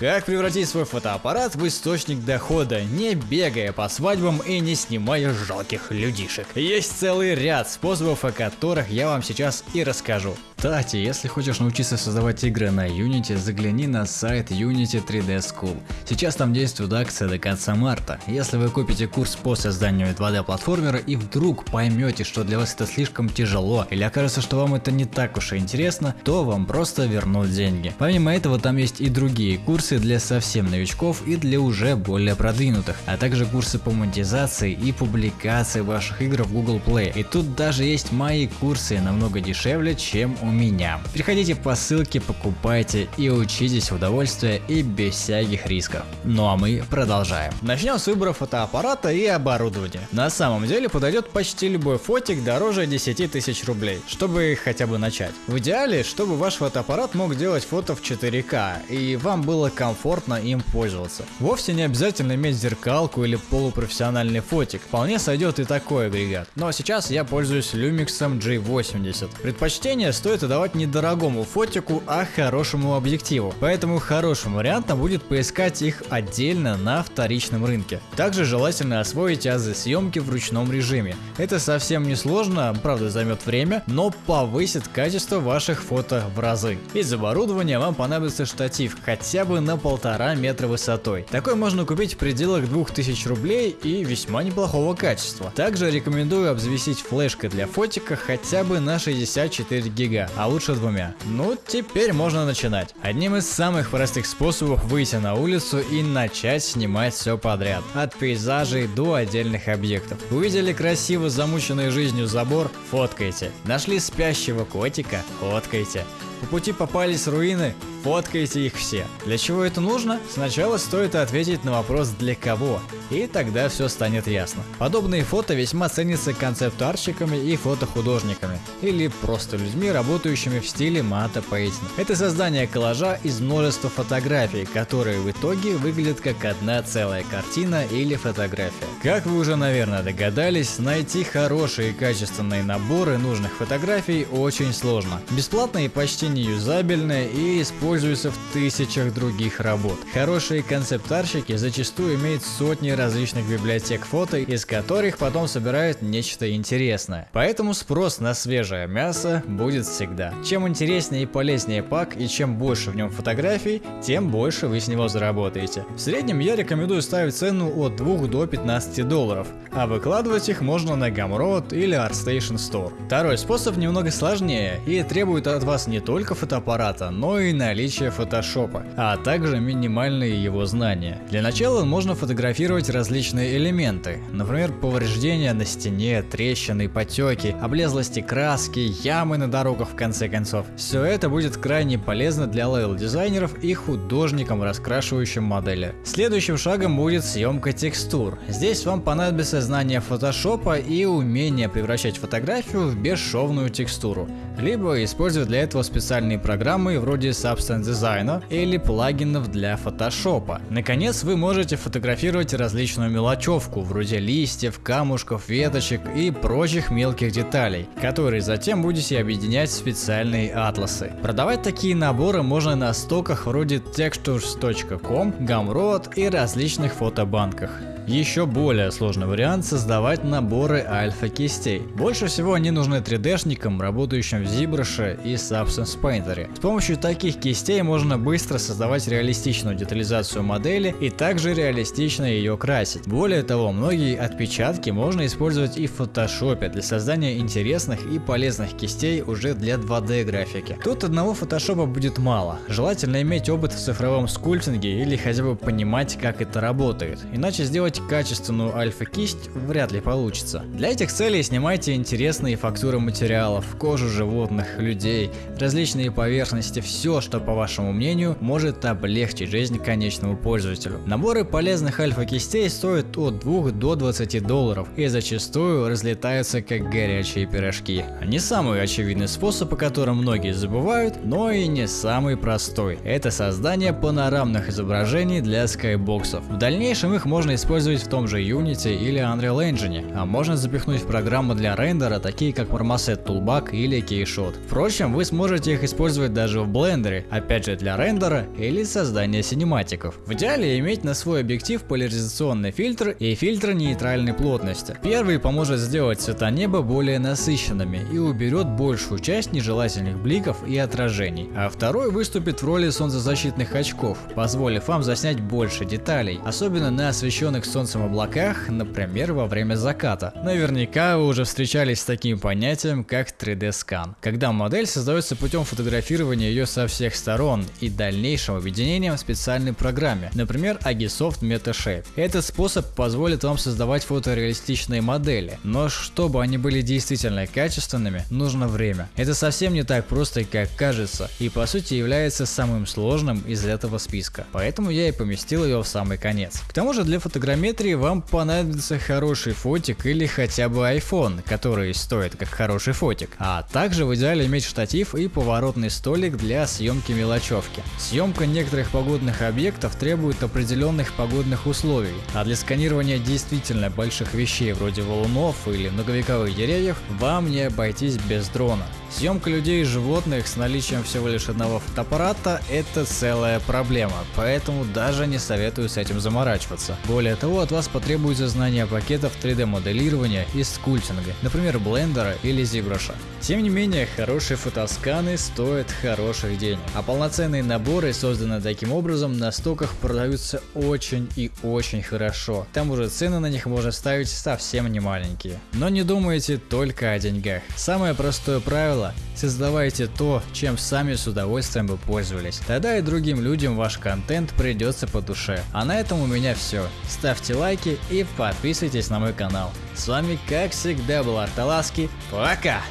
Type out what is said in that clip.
Как превратить свой фотоаппарат в источник дохода, не бегая по свадьбам и не снимая жалких людишек? Есть целый ряд способов, о которых я вам сейчас и расскажу. Кстати, если хочешь научиться создавать игры на Unity, загляни на сайт Unity 3D School. Сейчас там действует акция до конца марта. Если вы купите курс по созданию 2D платформера и вдруг поймете, что для вас это слишком тяжело или окажется, что вам это не так уж и интересно, то вам просто вернут деньги. Помимо этого там есть и другие курсы для совсем новичков и для уже более продвинутых, а также курсы по монетизации и публикации ваших игр в Google Play. И тут даже есть мои курсы намного дешевле, чем у меня. Переходите по ссылке, покупайте и учитесь в удовольствие и без всяких рисков. Ну а мы продолжаем. Начнем с выбора фотоаппарата и оборудования. На самом деле подойдет почти любой фотик дороже 10 тысяч рублей, чтобы хотя бы начать. В идеале, чтобы ваш фотоаппарат мог делать фото в 4К и вам было комфортно им пользоваться. Вовсе не обязательно иметь зеркалку или полупрофессиональный фотик, вполне сойдет и такой агрегат. Но сейчас я пользуюсь Lumix G80. Предпочтение стоит отдавать не дорогому фотику, а хорошему объективу, поэтому хорошим вариантом будет поискать их отдельно на вторичном рынке. Также желательно освоить азы съемки в ручном режиме. Это совсем не сложно, правда займет время, но повысит качество ваших фото в разы. Из оборудования вам понадобится штатив хотя бы на полтора метра высотой. Такой можно купить в пределах 2000 рублей и весьма неплохого качества. Также рекомендую обзавестись флешкой для фотика хотя бы на 64 гига, а лучше двумя. Ну, теперь можно начинать. Одним из самых простых способов выйти на улицу и начать снимать все подряд. От пейзажей до отдельных объектов. Увидели красиво замученный жизнью забор? Фоткайте. Нашли спящего котика? Фоткайте. По пути попались руины, фоткайте их все. Для чего это нужно? Сначала стоит ответить на вопрос для кого, и тогда все станет ясно. Подобные фото весьма ценятся концепт-арщиками и фотохудожниками, или просто людьми, работающими в стиле мата пейтинг. Это создание коллажа из множества фотографий, которые в итоге выглядят как одна целая картина или фотография. Как вы уже наверное догадались, найти хорошие и качественные наборы нужных фотографий очень сложно. Бесплатные почти неюзабельные и используются в тысячах других работ. Хорошие концептарщики зачастую имеют сотни различных библиотек фото, из которых потом собирают нечто интересное. Поэтому спрос на свежее мясо будет всегда. Чем интереснее и полезнее пак и чем больше в нем фотографий, тем больше вы с него заработаете. В среднем я рекомендую ставить цену от 2 до 15 долларов, а выкладывать их можно на Gumroad или ArtStation Store. Второй способ немного сложнее и требует от вас не только только фотоаппарата, но и наличие фотошопа, а также минимальные его знания. Для начала можно фотографировать различные элементы, например повреждения на стене, трещины, потеки, облезлости краски, ямы на дорогах в конце концов. Все это будет крайне полезно для лейл-дизайнеров и художникам, раскрашивающим модели. Следующим шагом будет съемка текстур. Здесь вам понадобится знание фотошопа и умение превращать фотографию в бесшовную текстуру, либо использовать для этого специальные специальные программы вроде Substance Design или плагинов для фотошопа. Наконец вы можете фотографировать различную мелочевку, вроде листьев, камушков, веточек и прочих мелких деталей, которые затем будете объединять в специальные атласы. Продавать такие наборы можно на стоках вроде textures.com, Gumroad и различных фотобанках. Еще более сложный вариант создавать наборы альфа-кистей. Больше всего они нужны 3D-шникам, работающим в ZBrush и Substance Painter. С помощью таких кистей можно быстро создавать реалистичную детализацию модели и также реалистично ее красить. Более того, многие отпечатки можно использовать и в фотошопе для создания интересных и полезных кистей уже для 2D графики. Тут одного фотошопа будет мало. Желательно иметь опыт в цифровом скульптинге или хотя бы понимать как это работает. Иначе сделать качественную альфа-кисть вряд ли получится. Для этих целей снимайте интересные фактуры материалов, кожу животных, людей, различные поверхности, все, что по вашему мнению может облегчить жизнь конечному пользователю. Наборы полезных альфа-кистей стоят от 2 до 20 долларов и зачастую разлетаются как горячие пирожки. Не самый очевидный способ, о котором многие забывают, но и не самый простой. Это создание панорамных изображений для скайбоксов. В дальнейшем их можно использовать использовать в том же Unity или Unreal Engine, а можно запихнуть в программы для рендера, такие как Marmoset Toolbag или Keyshot. Впрочем, вы сможете их использовать даже в Blender, опять же для рендера или создания синематиков. В идеале иметь на свой объектив поляризационный фильтр и фильтр нейтральной плотности. Первый поможет сделать цвета неба более насыщенными и уберет большую часть нежелательных бликов и отражений, а второй выступит в роли солнцезащитных очков, позволив вам заснять больше деталей, особенно на освещенных солнцем облаках, например во время заката. Наверняка вы уже встречались с таким понятием как 3D скан, когда модель создается путем фотографирования ее со всех сторон и дальнейшим объединением в специальной программе, например Agisoft MetaShape. Этот способ позволит вам создавать фотореалистичные модели, но чтобы они были действительно качественными, нужно время. Это совсем не так просто, как кажется, и по сути является самым сложным из этого списка, поэтому я и поместил ее в самый конец. К тому же для фотограмметрии вам понадобится хороший фотик или хотя бы iPhone, который стоит как хороший фотик, а также в идеале иметь штатив и поворотный столик для съемки мелочевки. Съемка некоторых погодных объектов требует определенных погодных условий, а для сканирования действительно больших вещей вроде валунов или многовековых деревьев вам не обойтись без дрона. Съемка людей и животных с наличием всего лишь одного фотоаппарата – это целая проблема, поэтому даже не советую с этим заморачиваться. Более того, от вас потребуется знание пакетов 3D моделирования и скульптинга, например блендера или ZBrush. Тем не менее, хорошие фотосканы стоят хороших денег, а полноценные наборы, созданные таким образом, на стоках продаются очень и очень хорошо. К тому же цены на них можно ставить совсем не маленькие. Но не думайте только о деньгах. Самое простое правило, создавайте то, чем сами с удовольствием бы пользовались. Тогда и другим людям ваш контент придется по душе. А на этом у меня все. Ставьте лайки и подписывайтесь на мой канал. С вами как всегда был Арталаски. Пока!